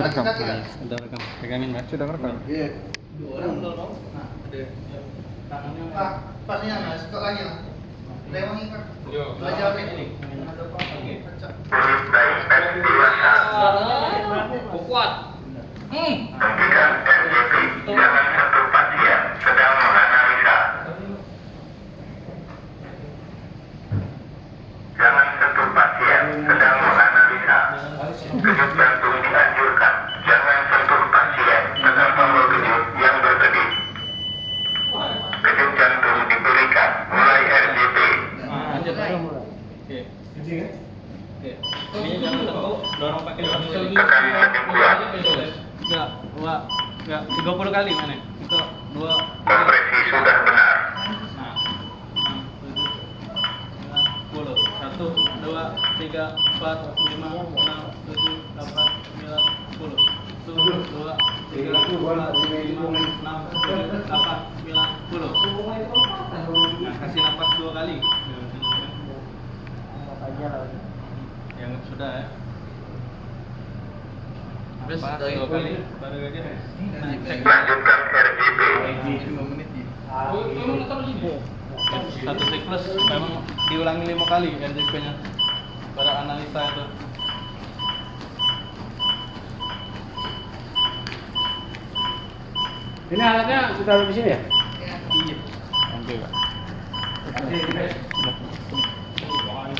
Rekam. Sudah rekam. Pegangin, Mbak. Sudah rekam. Iya. Dua orang dorong. Nah, ada. Tangannya Pak, lagi Pak. Belajar ini. Ada. Kuat. Hmm. Hentikan jangan sentuh pasien, sedang menganalisa. Jangan sentuh pasien, sedang menganalisa. Jantung dianjurkan, Oke. Gitu ya? Ini jangan dorong pakai dorong. dua dua, enggak, 30 kali mana? Itu dua. Kompresi sudah benar. Nah, 10. 1, 2, 3, 4, 5, 6, 7, 8, 9, 10. 1, 2, 3, 4, 5, sudah ya. Terus dari- dua kali, baru aja. Nah, cek. Lanjutkan RCP. satu siklus memang diulangi lima kali RDP nya pada analisa itu Ini alatnya kita taruh di sini ya? iya oke pak Sudah.